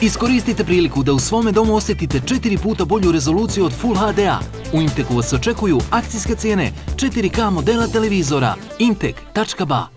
Iskoristite priliku da u svome domu osjetite četiri puta bolju rezoluciju od Full HD-a. U Inteku vas očekuju akcijske cijene 4K modela televizora. Intek.ba